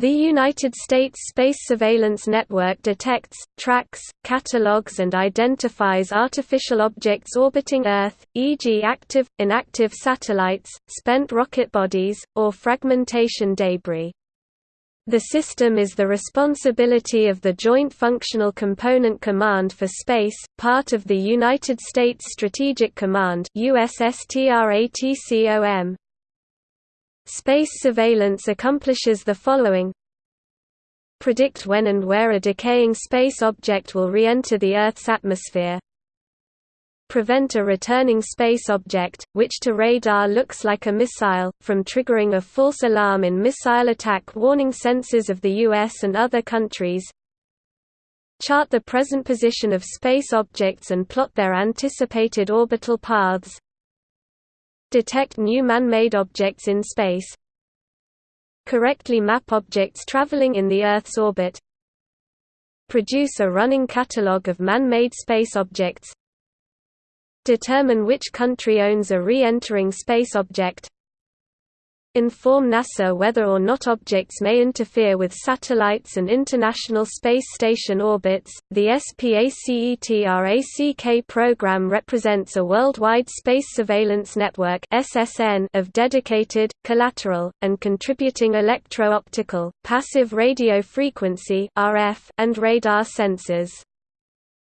The United States Space Surveillance Network detects, tracks, catalogs and identifies artificial objects orbiting Earth, e.g. active, inactive satellites, spent rocket bodies, or fragmentation debris. The system is the responsibility of the Joint Functional Component Command for Space, part of the United States Strategic Command USSTRATCOM. Space surveillance accomplishes the following. Predict when and where a decaying space object will re-enter the Earth's atmosphere. Prevent a returning space object, which to radar looks like a missile, from triggering a false alarm in missile attack warning sensors of the US and other countries. Chart the present position of space objects and plot their anticipated orbital paths Detect new man-made objects in space. Correctly map objects traveling in the Earth's orbit. Produce a running catalogue of man-made space objects. Determine which country owns a re-entering space object inform NASA whether or not objects may interfere with satellites and International Space Station orbits. The SPACETRACK program represents a worldwide space surveillance network (SSN) of dedicated, collateral, and contributing electro-optical, passive radio frequency (RF), and radar sensors.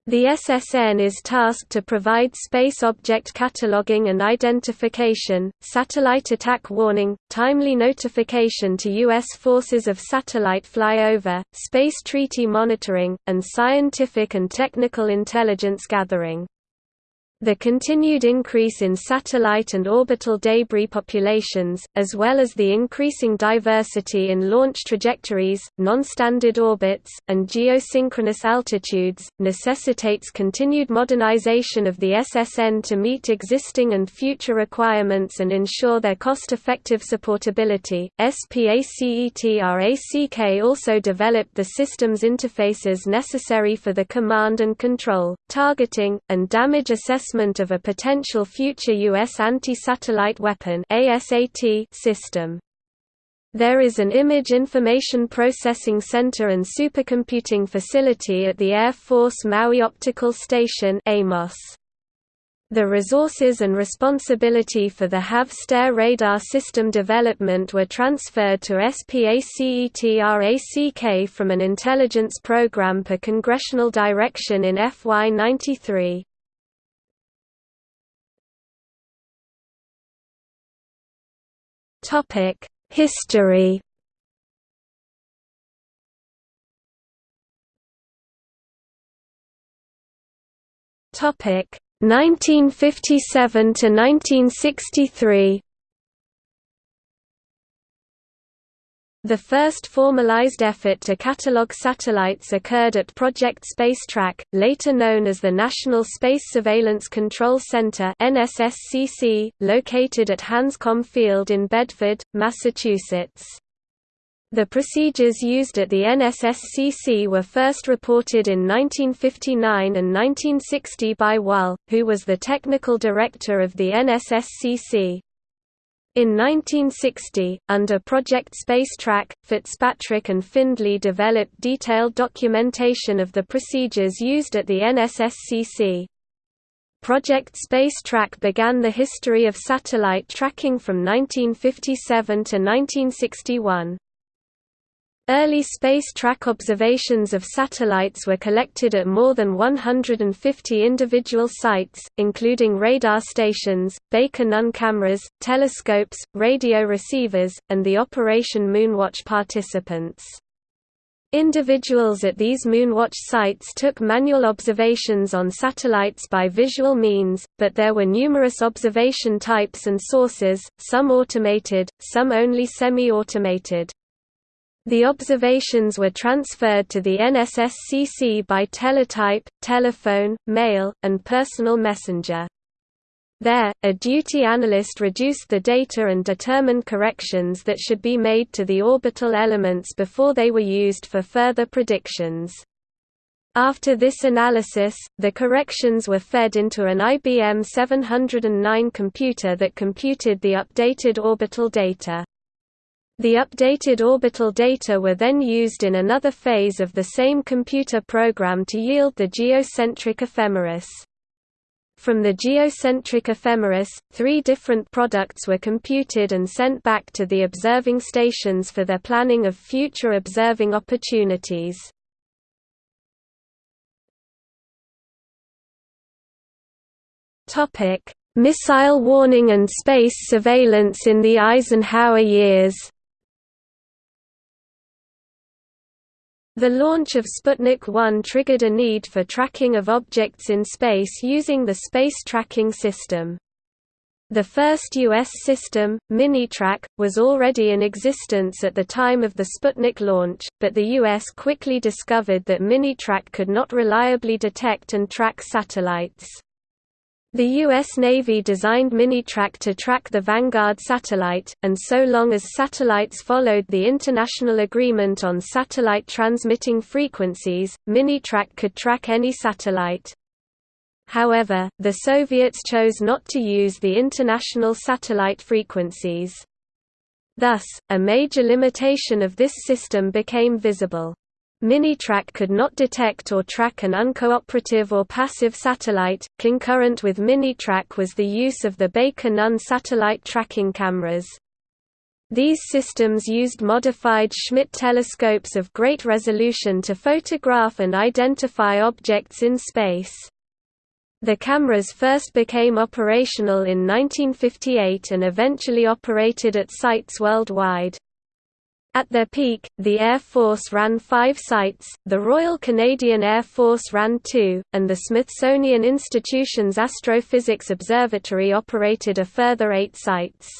The SSN is tasked to provide space object cataloging and identification, satellite attack warning, timely notification to U.S. forces of satellite flyover, space treaty monitoring, and scientific and technical intelligence gathering. The continued increase in satellite and orbital debris populations, as well as the increasing diversity in launch trajectories, non-standard orbits, and geosynchronous altitudes, necessitates continued modernization of the SSN to meet existing and future requirements and ensure their cost-effective supportability. SPACETRACK also developed the systems interfaces necessary for the command and control, targeting, and damage assessment assessment of a potential future U.S. anti-satellite weapon system. There is an Image Information Processing Center and supercomputing facility at the Air Force Maui Optical Station AMOS. The resources and responsibility for the HAVE STARE radar system development were transferred to SPACETRACK from an intelligence program per congressional direction in FY93. Topic: History. Topic: 1957 to 1963. The first formalized effort to catalog satellites occurred at Project Spacetrack, later known as the National Space Surveillance Control Center (NSSCC), located at Hanscom Field in Bedford, Massachusetts. The procedures used at the NSSCC were first reported in 1959 and 1960 by Wahl, who was the technical director of the NSSCC. In 1960, under Project Spacetrack, Fitzpatrick and Findley developed detailed documentation of the procedures used at the NSSCC. Project Spacetrack began the history of satellite tracking from 1957 to 1961. Early space track observations of satellites were collected at more than 150 individual sites, including radar stations, Baker-Nunn cameras, telescopes, radio receivers, and the Operation Moonwatch participants. Individuals at these Moonwatch sites took manual observations on satellites by visual means, but there were numerous observation types and sources, some automated, some only semi-automated. The observations were transferred to the NSSCC by teletype, telephone, mail, and personal messenger. There, a duty analyst reduced the data and determined corrections that should be made to the orbital elements before they were used for further predictions. After this analysis, the corrections were fed into an IBM 709 computer that computed the updated orbital data. The updated orbital data were then used in another phase of the same computer program to yield the geocentric ephemeris. From the geocentric ephemeris, three different products were computed and sent back to the observing stations for their planning of future observing opportunities. Missile warning and space surveillance in the Eisenhower years The launch of Sputnik 1 triggered a need for tracking of objects in space using the Space Tracking System. The first U.S. system, Minitrack, was already in existence at the time of the Sputnik launch, but the U.S. quickly discovered that Minitrack could not reliably detect and track satellites. The U.S. Navy designed Minitrack to track the Vanguard satellite, and so long as satellites followed the International Agreement on Satellite Transmitting Frequencies, Minitrack could track any satellite. However, the Soviets chose not to use the international satellite frequencies. Thus, a major limitation of this system became visible. Minitrack could not detect or track an uncooperative or passive satellite. Concurrent with Minitrack was the use of the Baker-Nunn satellite tracking cameras. These systems used modified Schmidt telescopes of great resolution to photograph and identify objects in space. The cameras first became operational in 1958 and eventually operated at sites worldwide. At their peak, the Air Force ran five sites, the Royal Canadian Air Force ran two, and the Smithsonian Institution's Astrophysics Observatory operated a further eight sites.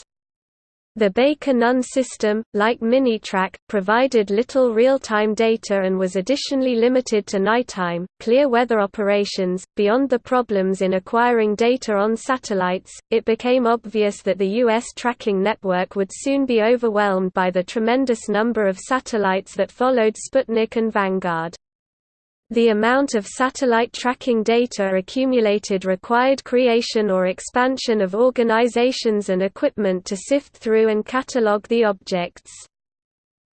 The Baker-Nunn system, like Minitrack, provided little real-time data and was additionally limited to nighttime, clear weather operations. Beyond the problems in acquiring data on satellites, it became obvious that the U.S. tracking network would soon be overwhelmed by the tremendous number of satellites that followed Sputnik and Vanguard. The amount of satellite tracking data accumulated required creation or expansion of organizations and equipment to sift through and catalog the objects.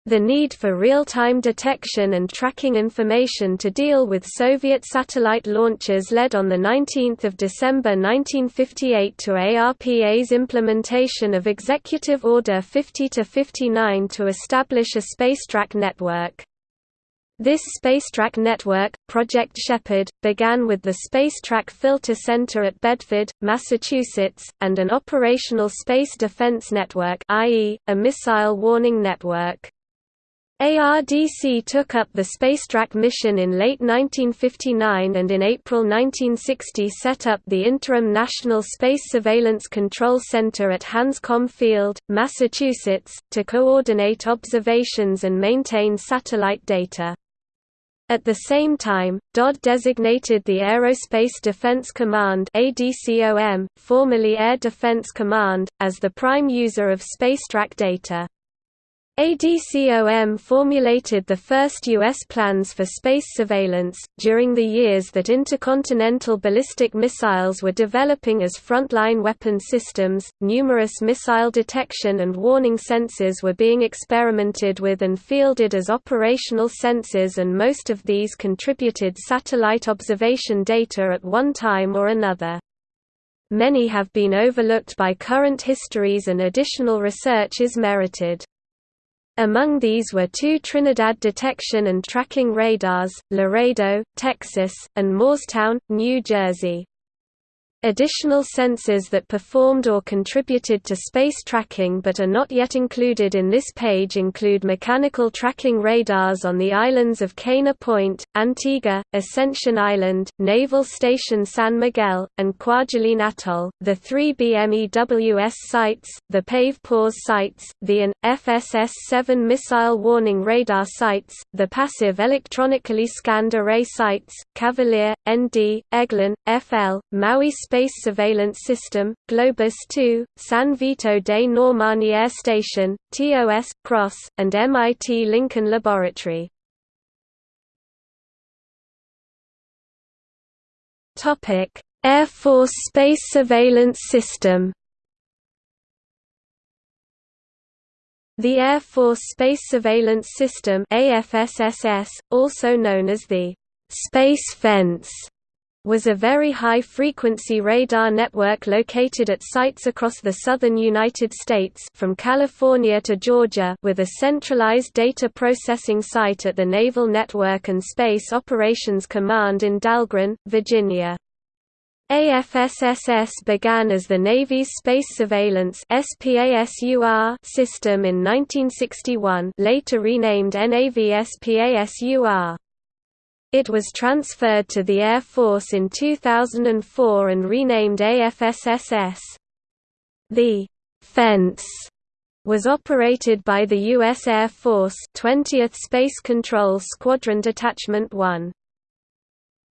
The need for real-time detection and tracking information to deal with Soviet satellite launches led on 19 December 1958 to ARPA's implementation of Executive Order 50-59 to establish a spacetrack network. This Spacetrack network, Project Shepherd, began with the Spacetrack Filter Center at Bedford, Massachusetts, and an operational space defense network i.e., a missile warning network. ARDC took up the Spacetrack mission in late 1959 and in April 1960 set up the interim National Space Surveillance Control Center at Hanscom Field, Massachusetts, to coordinate observations and maintain satellite data. At the same time, DoD designated the Aerospace Defense Command ADCOM, formerly Air Defense Command, as the prime user of spacetrack data. ADCOM formulated the first U.S. plans for space surveillance. During the years that intercontinental ballistic missiles were developing as frontline weapon systems, numerous missile detection and warning sensors were being experimented with and fielded as operational sensors, and most of these contributed satellite observation data at one time or another. Many have been overlooked by current histories, and additional research is merited. Among these were two Trinidad detection and tracking radars, Laredo, Texas, and Moorestown, New Jersey. Additional sensors that performed or contributed to space tracking but are not yet included in this page include mechanical tracking radars on the islands of Kaena Point, Antigua, Ascension Island, Naval Station San Miguel, and Kwajalein Atoll, the three BMEWS sites, the PAVE PAWS sites, the AN, FSS-7 missile warning radar sites, the passive electronically scanned array sites, Cavalier, ND, Eglin, FL, Maui Space Surveillance System, Globus II, San Vito dei Normanni Air Station, TOS, CROSS, and MIT Lincoln Laboratory. Air Force Space Surveillance System The Air Force Space Surveillance System AFSSS, also known as the «Space Fence», was a very high-frequency radar network located at sites across the southern United States from California to Georgia with a centralized data processing site at the Naval Network and Space Operations Command in Dahlgren, Virginia. AFSSS began as the Navy's Space Surveillance system in 1961 later renamed NAVSPASUR. It was transferred to the Air Force in 2004 and renamed AFSSS. The «fence» was operated by the U.S. Air Force 20th Space Control Squadron Detachment 1.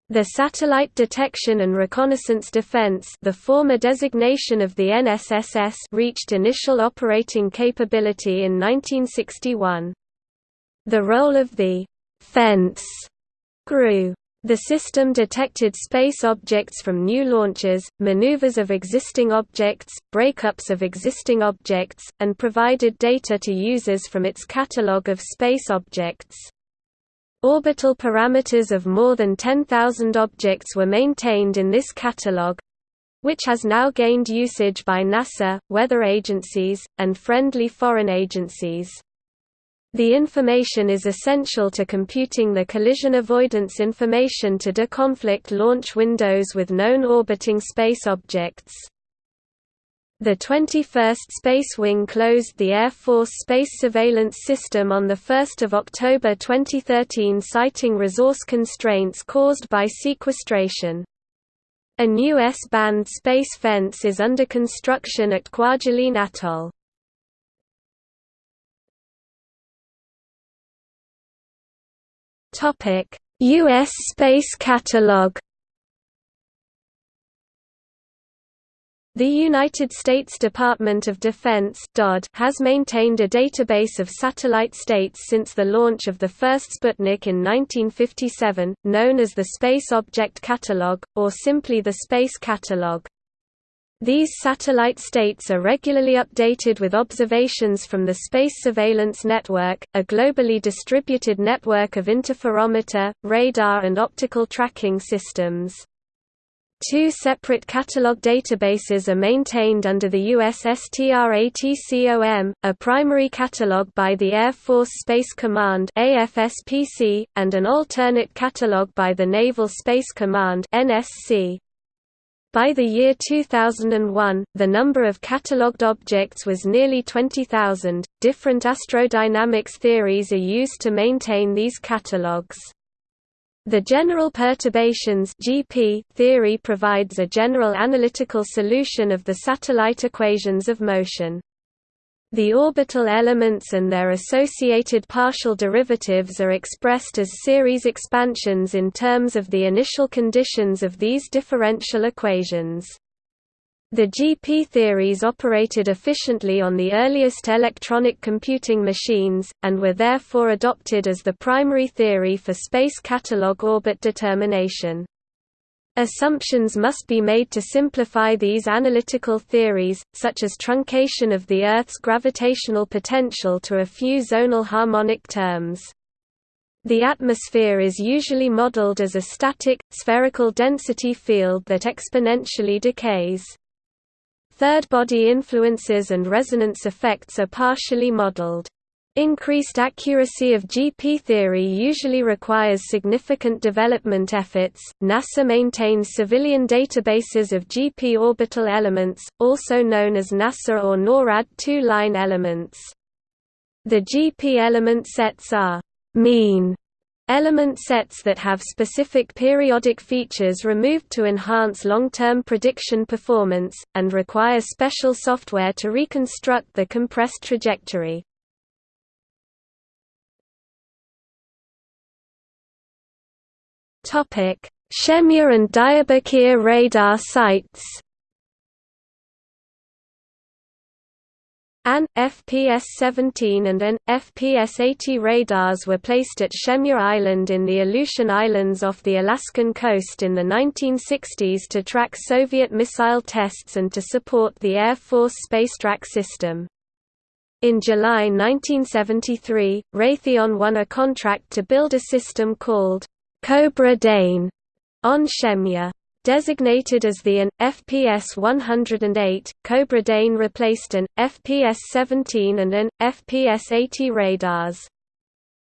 The Satellite Detection and Reconnaissance Defense the former designation of the NSSS reached initial operating capability in 1961. The role of the «fence» The system detected space objects from new launches, maneuvers of existing objects, breakups of existing objects, and provided data to users from its catalogue of space objects. Orbital parameters of more than 10,000 objects were maintained in this catalogue which has now gained usage by NASA, weather agencies, and friendly foreign agencies. The information is essential to computing the collision avoidance information to deconflict launch windows with known orbiting space objects. The 21st Space Wing closed the Air Force Space Surveillance System on 1 October 2013 citing resource constraints caused by sequestration. A new S-band space fence is under construction at Kwajalein Atoll. U.S. Space Catalog The United States Department of Defense has maintained a database of satellite states since the launch of the first Sputnik in 1957, known as the Space Object Catalog, or simply the Space Catalog. These satellite states are regularly updated with observations from the Space Surveillance Network, a globally distributed network of interferometer, radar and optical tracking systems. Two separate catalog databases are maintained under the USSTRATCOM, a primary catalog by the Air Force Space Command and an alternate catalog by the Naval Space Command NSC. By the year 2001, the number of catalogued objects was nearly 20,000. Different astrodynamics theories are used to maintain these catalogues. The general perturbations (GP) theory provides a general analytical solution of the satellite equations of motion. The orbital elements and their associated partial derivatives are expressed as series expansions in terms of the initial conditions of these differential equations. The GP theories operated efficiently on the earliest electronic computing machines, and were therefore adopted as the primary theory for space catalog orbit determination. Assumptions must be made to simplify these analytical theories, such as truncation of the Earth's gravitational potential to a few zonal harmonic terms. The atmosphere is usually modeled as a static, spherical density field that exponentially decays. Third-body influences and resonance effects are partially modeled. Increased accuracy of GP theory usually requires significant development efforts. NASA maintains civilian databases of GP orbital elements, also known as NASA or NORAD two-line elements. The GP element sets are mean Element sets that have specific periodic features removed to enhance long-term prediction performance, and require special software to reconstruct the compressed trajectory. Shemya and Diyarbakir radar sites An, FPS-17 and an, FPS-80 radars were placed at Shemya Island in the Aleutian Islands off the Alaskan coast in the 1960s to track Soviet missile tests and to support the Air Force Spacetrack system. In July 1973, Raytheon won a contract to build a system called Cobra Dane on Shemya. Designated as the AN, FPS 108, Cobra Dane replaced an, FPS 17 and an, FPS 80 radars.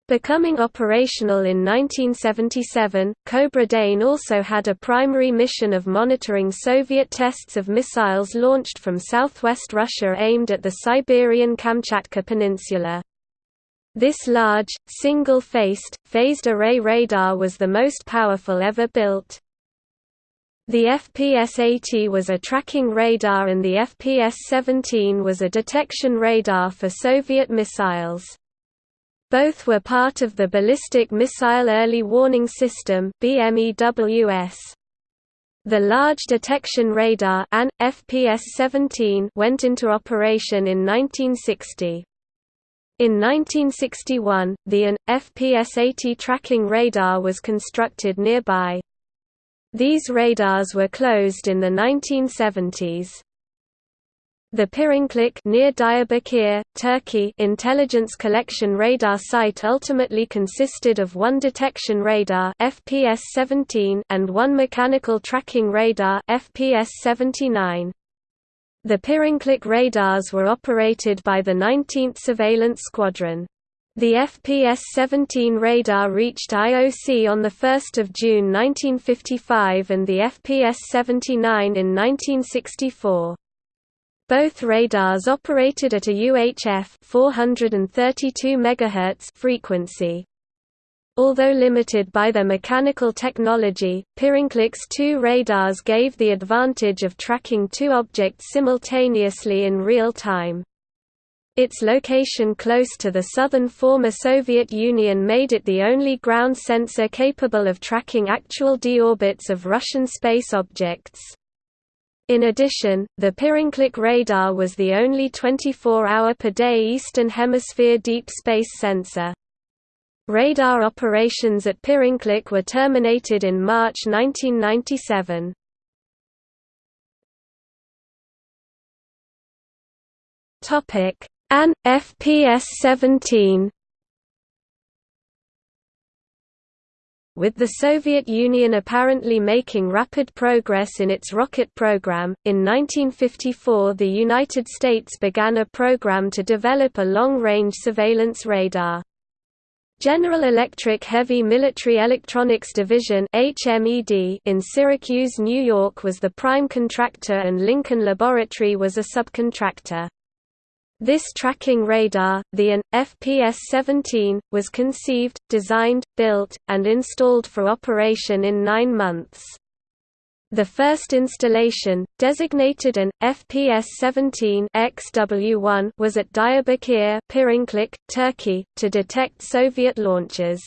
Becoming operational in 1977, Cobra Dane also had a primary mission of monitoring Soviet tests of missiles launched from southwest Russia aimed at the Siberian Kamchatka Peninsula. This large, single-faced, phased array radar was the most powerful ever built. The FPS-80 was a tracking radar and the FPS-17 was a detection radar for Soviet missiles. Both were part of the Ballistic Missile Early Warning System BMEWS. The Large Detection Radar AN, FPS-17 went into operation in 1960. In 1961, the AN, FPS-80 tracking radar was constructed nearby. These radars were closed in the 1970s. The Pirinklik near Diyarbakir, Turkey intelligence collection radar site ultimately consisted of one detection radar FPS-17 and one mechanical tracking radar FPS-79. The Pirinklik radars were operated by the 19th Surveillance Squadron. The FPS-17 radar reached IOC on 1 June 1955 and the FPS-79 in 1964. Both radars operated at a UHF 432 MHz frequency. Although limited by their mechanical technology, Pirinklik's two radars gave the advantage of tracking two objects simultaneously in real time. Its location close to the southern former Soviet Union made it the only ground sensor capable of tracking actual deorbits of Russian space objects. In addition, the Pirinklik radar was the only 24-hour-per-day Eastern Hemisphere deep space sensor. Radar operations at Pirinklik were terminated in March 1997. AN, FPS-17 With the Soviet Union apparently making rapid progress in its rocket program, in 1954 the United States began a program to develop a long-range surveillance radar. General Electric Heavy Military Electronics Division in Syracuse, New York was the prime contractor and Lincoln Laboratory was a subcontractor. This tracking radar, the AN, FPS-17, was conceived, designed, built, and installed for operation in nine months. The first installation, designated an FPS-17 XW1, was at Diyarbakir, Turkey, to detect Soviet launches.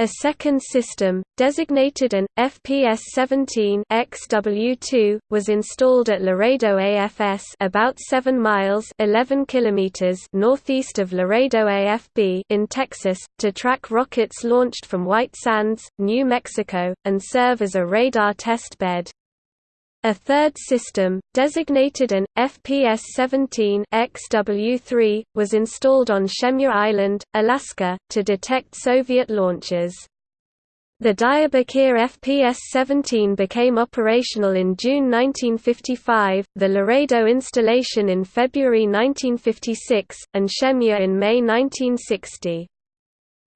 A second system, designated an FPS-17 XW2, was installed at Laredo AFS about 7 miles 11 kilometers northeast of Laredo AFB in Texas, to track rockets launched from White Sands, New Mexico, and serve as a radar test bed. A third system, designated an FPS-17 XW3, was installed on Shemya Island, Alaska, to detect Soviet launches. The Diyarbakir FPS-17 became operational in June 1955, the Laredo installation in February 1956, and Shemya in May 1960.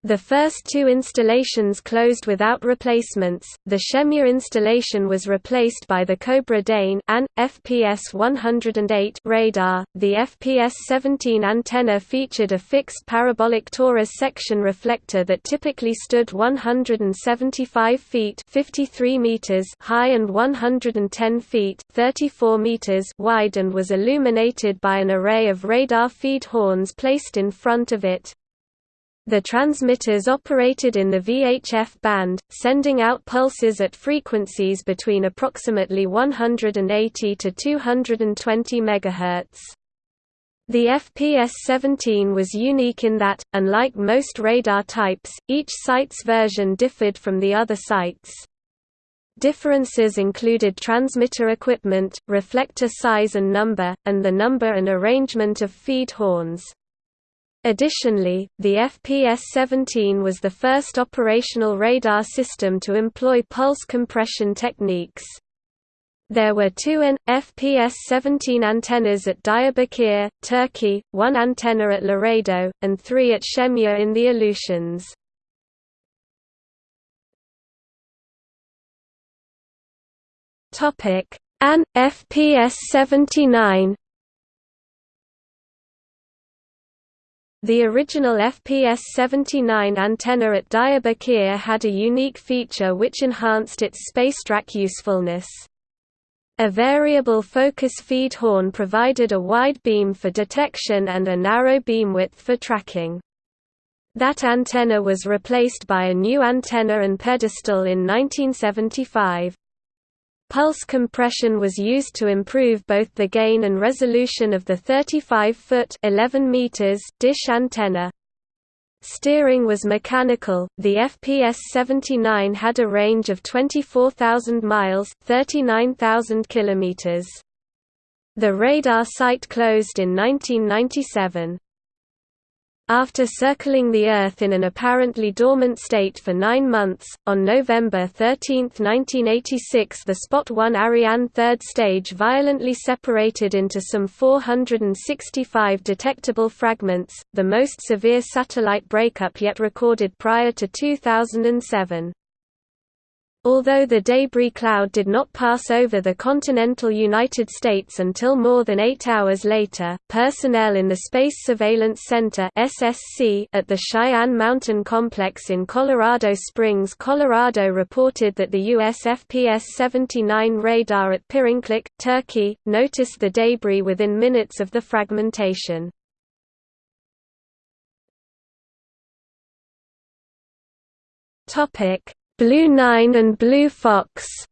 The first two installations closed without replacements. The Shemya installation was replaced by the Cobra Dane AN, FPS 108 radar. The FPS 17 antenna featured a fixed parabolic torus section reflector that typically stood 175 feet 53 meters high and 110 feet 34 meters wide and was illuminated by an array of radar feed horns placed in front of it. The transmitters operated in the VHF band, sending out pulses at frequencies between approximately 180 to 220 MHz. The FPS-17 was unique in that, unlike most radar types, each site's version differed from the other sites. Differences included transmitter equipment, reflector size and number, and the number and arrangement of feed horns. Additionally, the FPS-17 was the first operational radar system to employ pulse compression techniques. There were two N FPS-17 antennas at Diyarbakir, Turkey, one antenna at Laredo, and three at Shemya in the Aleutians. Topic: AN FPS-79 The original FPS-79 antenna at Diyarbakir had a unique feature which enhanced its spacetrack usefulness. A variable focus feed horn provided a wide beam for detection and a narrow beam width for tracking. That antenna was replaced by a new antenna and pedestal in 1975. Pulse compression was used to improve both the gain and resolution of the 35-foot (11 meters) dish antenna. Steering was mechanical. The FPS-79 had a range of 24,000 miles (39,000 kilometers). The radar site closed in 1997. After circling the Earth in an apparently dormant state for nine months, on November 13, 1986 the Spot 1 Ariane third stage violently separated into some 465 detectable fragments, the most severe satellite breakup yet recorded prior to 2007. Although the debris cloud did not pass over the continental United States until more than eight hours later, personnel in the Space Surveillance Center (SSC) at the Cheyenne Mountain Complex in Colorado Springs, Colorado reported that the US FPS-79 radar at Pirinklik, Turkey, noticed the debris within minutes of the fragmentation. Topic Blue 9 and Blue Fox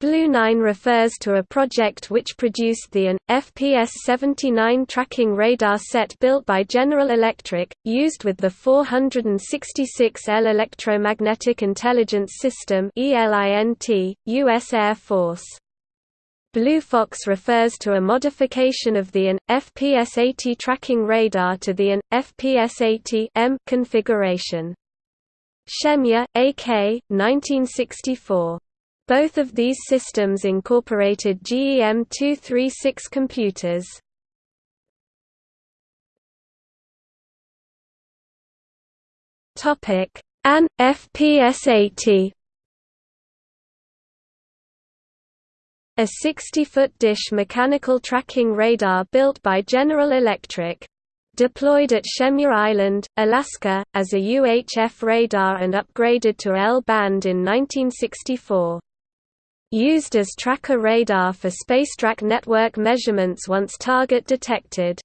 Blue 9 refers to a project which produced the AN, FPS-79 tracking radar set built by General Electric, used with the 466L Electromagnetic Intelligence System U.S. Air Force. Blue Fox refers to a modification of the AN, FPS-80 tracking radar to the AN, FPS-80M configuration. Shemya, A.K., 1964. Both of these systems incorporated GEM236 computers. AN, FPS-80 a 60-foot dish mechanical tracking radar built by General Electric. Deployed at Shemya Island, Alaska, as a UHF radar and upgraded to L-band in 1964. Used as tracker radar for spacetrack network measurements once target detected.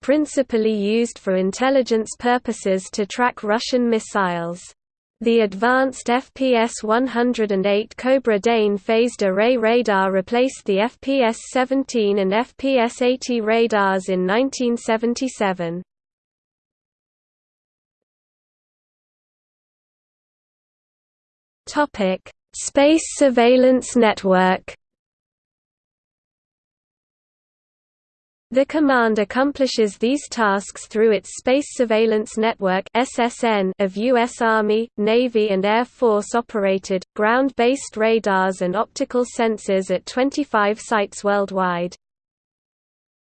Principally used for intelligence purposes to track Russian missiles. The advanced FPS-108 Cobra Dane phased array radar replaced the FPS-17 and FPS-80 radars in 1977. Space Surveillance Network The command accomplishes these tasks through its Space Surveillance Network (SSN) of U.S. Army, Navy and Air Force operated, ground-based radars and optical sensors at 25 sites worldwide.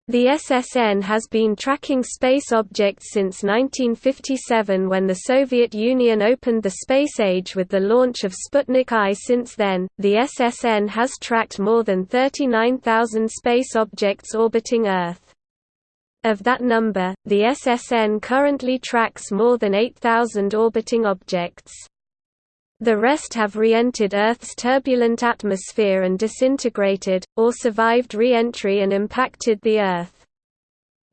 The SSN has been tracking space objects since 1957 when the Soviet Union opened the space age with the launch of Sputnik I. Since then, the SSN has tracked more than 39,000 space objects orbiting Earth. Of that number, the SSN currently tracks more than 8,000 orbiting objects. The rest have re-entered Earth's turbulent atmosphere and disintegrated, or survived re-entry and impacted the Earth.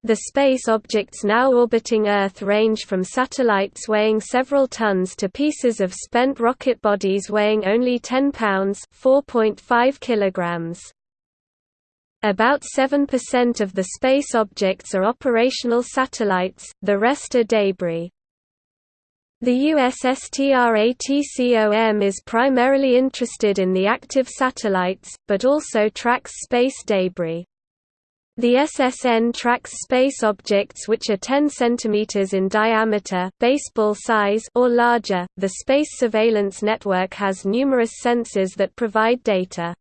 The space objects now orbiting Earth range from satellites weighing several tons to pieces of spent rocket bodies weighing only 10 pounds (4.5 kilograms). About 7% of the space objects are operational satellites, the rest are debris. The USSTRATCOM is primarily interested in the active satellites, but also tracks space debris. The SSN tracks space objects which are 10 cm in diameter baseball size or larger. The Space Surveillance Network has numerous sensors that provide data.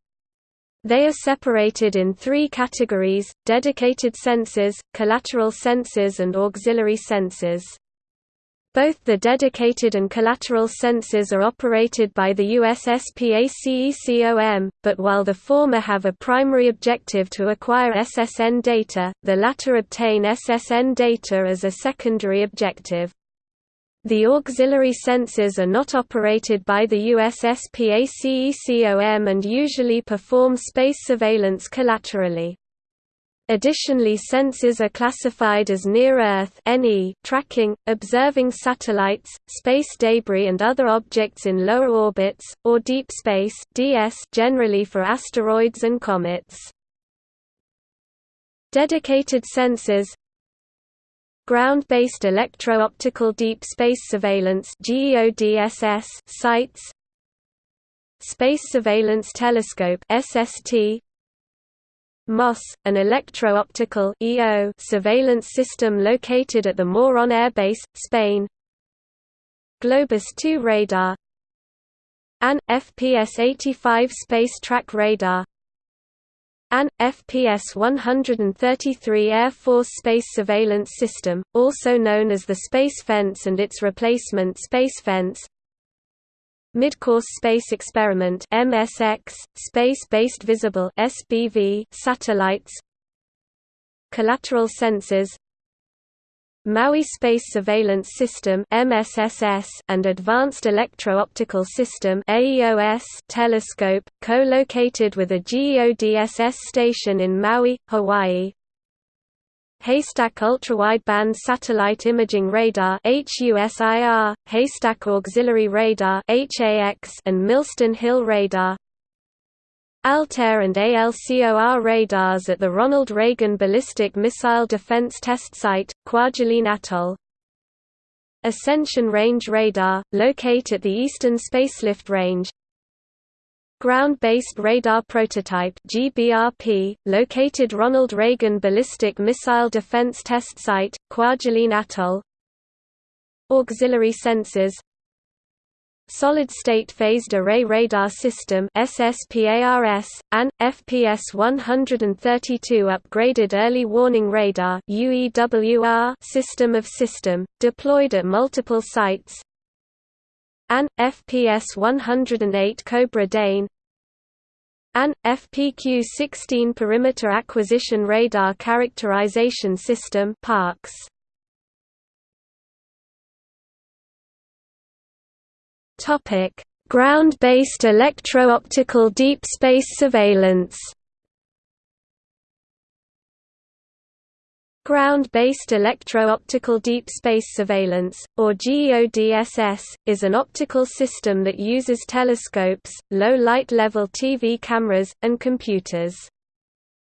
They are separated in three categories, dedicated sensors, collateral sensors and auxiliary sensors. Both the dedicated and collateral sensors are operated by the USSPACECOM, but while the former have a primary objective to acquire SSN data, the latter obtain SSN data as a secondary objective. The auxiliary sensors are not operated by the USSPACECOM and usually perform space surveillance collaterally. Additionally sensors are classified as near-Earth tracking, observing satellites, space debris and other objects in lower orbits, or deep space generally for asteroids and comets. Dedicated sensors Ground-based electro-optical deep space surveillance sites Space Surveillance Telescope SST MOSS, an electro-optical surveillance system located at the Morón Air Base, Spain. Globus 2 radar. AN, FPS-85 space track radar. AN, FPS-133 Air Force Space Surveillance System, also known as the Space Fence and its replacement Space Fence Midcourse Space Experiment MSX, Space-Based Visible SBV satellites. Collateral sensors. Maui Space Surveillance System MSSS and Advanced Electro-Optical System AEOS telescope, co-located with a GEODSS station in Maui, Hawaii Haystack Ultrawideband Satellite Imaging Radar HUSIR, Haystack Auxiliary Radar HAX, and Millstone Hill Radar. Altair and ALCOR radars at the Ronald Reagan Ballistic Missile Defense Test Site, Kwajalein Atoll. Ascension Range Radar, locate at the Eastern Spacelift Range Ground-Based Radar Prototype GBRP, located Ronald Reagan Ballistic Missile Defense Test Site, Kwajalein Atoll. Auxiliary sensors. Solid-State Phased Array Radar System SSPARS, AN, FPS 132 Upgraded Early Warning Radar UEWR system of system, deployed at multiple sites AN, FPS 108 Cobra Dane AN, FPQ-16 Perimeter Acquisition Radar Characterization System PARCS. Ground-based electro-optical deep space surveillance Ground-based electro-optical deep space surveillance, or GEODSS, is an optical system that uses telescopes, low-light level TV cameras, and computers.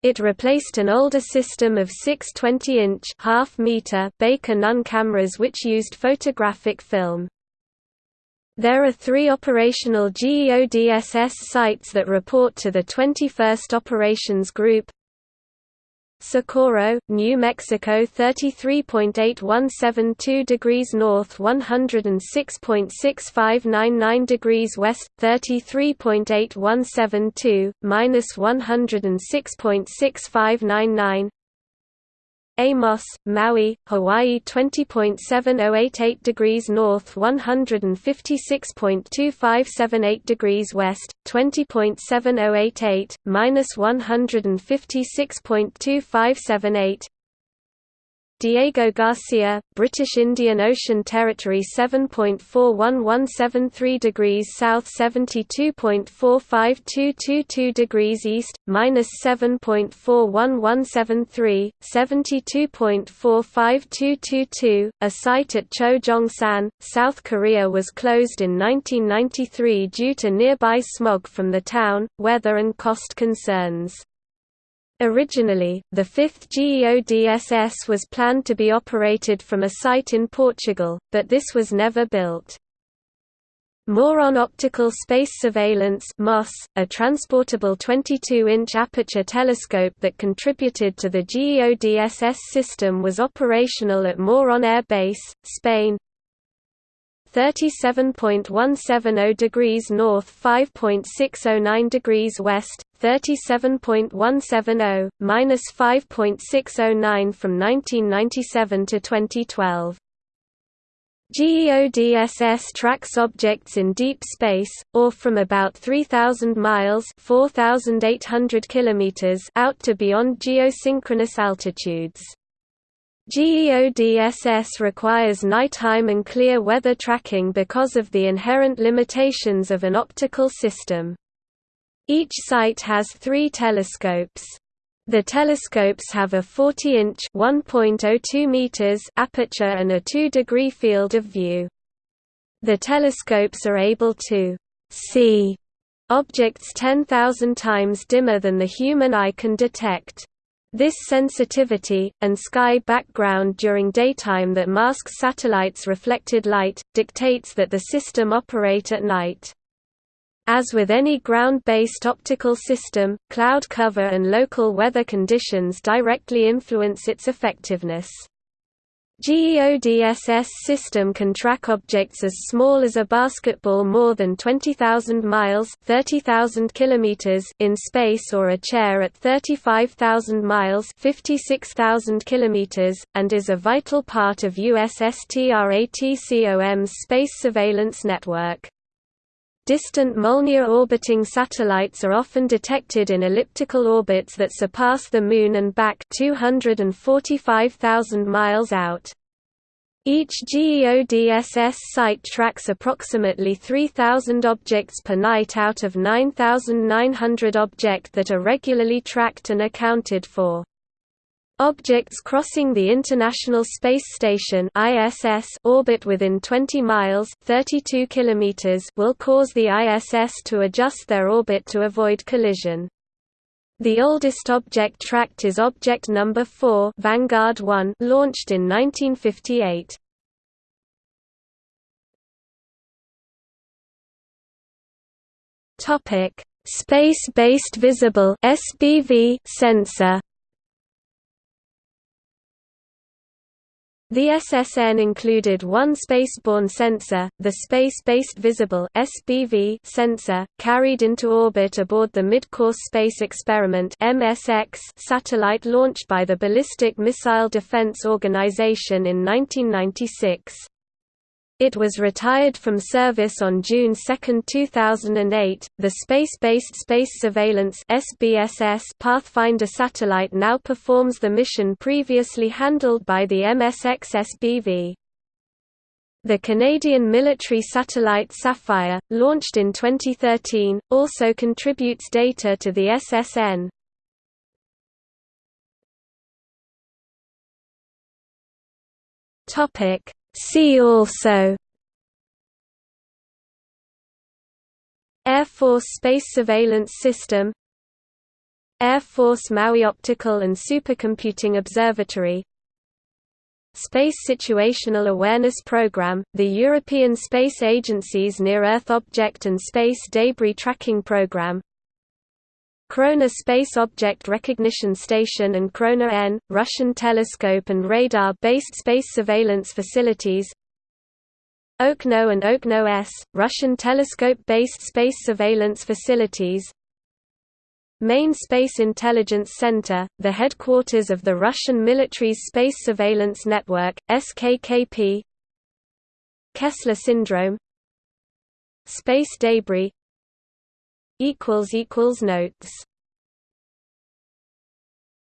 It replaced an older system of six 20-inch half-meter Baker Nunn cameras which used photographic film. There are three operational GEODSS sites that report to the 21st Operations Group, Socorro, New Mexico 33.8172 degrees north 106.6599 degrees west 33.8172 minus 106.6599 Amos, Maui, Hawaii 20.7088 degrees north 156.2578 degrees west, 20.7088, minus 156.2578 Diego Garcia, British Indian Ocean Territory 7.41173 degrees south 72.45222 degrees east, minus 7.41173, 72.45222. A site at Chojongsan, South Korea was closed in 1993 due to nearby smog from the town, weather and cost concerns. Originally, the fifth GEODSS was planned to be operated from a site in Portugal, but this was never built. MORON Optical Space Surveillance a transportable 22-inch aperture telescope that contributed to the GEODSS system was operational at Moron Air Base, Spain, 37.170 degrees north 5.609 degrees west, 37.170, minus 5.609 from 1997 to 2012. GEODSS tracks objects in deep space, or from about 3,000 miles 4,800 kilometers out to beyond geosynchronous altitudes. GEODSS requires nighttime and clear weather tracking because of the inherent limitations of an optical system. Each site has three telescopes. The telescopes have a 40-inch (1.02 meters) aperture and a 2-degree field of view. The telescopes are able to see objects 10,000 times dimmer than the human eye can detect. This sensitivity, and sky background during daytime that masks satellites' reflected light, dictates that the system operate at night. As with any ground-based optical system, cloud cover and local weather conditions directly influence its effectiveness. GEODSS system can track objects as small as a basketball more than 20,000 miles 30,000 kilometers in space or a chair at 35,000 miles 56,000 kilometers, and is a vital part of USSTRATCOM's space surveillance network. Distant Molniya-orbiting satellites are often detected in elliptical orbits that surpass the Moon and back 245,000 miles out. Each GEODSS site tracks approximately 3,000 objects per night out of 9,900 objects that are regularly tracked and accounted for. Objects crossing the International Space Station (ISS) orbit within 20 miles (32 kilometers) will cause the ISS to adjust their orbit to avoid collision. The oldest object tracked is object number 4, Vanguard 1, launched in 1958. Topic: Space-based visible (SBV) sensor. The SSN included one spaceborne sensor, the Space-Based Visible sensor, carried into orbit aboard the Mid-Course Space Experiment satellite launched by the Ballistic Missile Defense Organization in 1996. It was retired from service on June 2, 2008. The Space-Based Space Surveillance Pathfinder satellite now performs the mission previously handled by the MSX SBV. The Canadian military satellite Sapphire, launched in 2013, also contributes data to the SSN. Topic See also Air Force Space Surveillance System Air Force Maui Optical and Supercomputing Observatory Space Situational Awareness Program, the European Space Agency's Near-Earth Object and Space Debris Tracking Program Krona Space Object Recognition Station and Krona N, Russian telescope and radar-based space surveillance facilities. Okno and Okno S, Russian telescope-based space surveillance facilities. Main Space Intelligence Center, the headquarters of the Russian military's Space Surveillance Network, SKKP Kessler Syndrome. Space debris Notes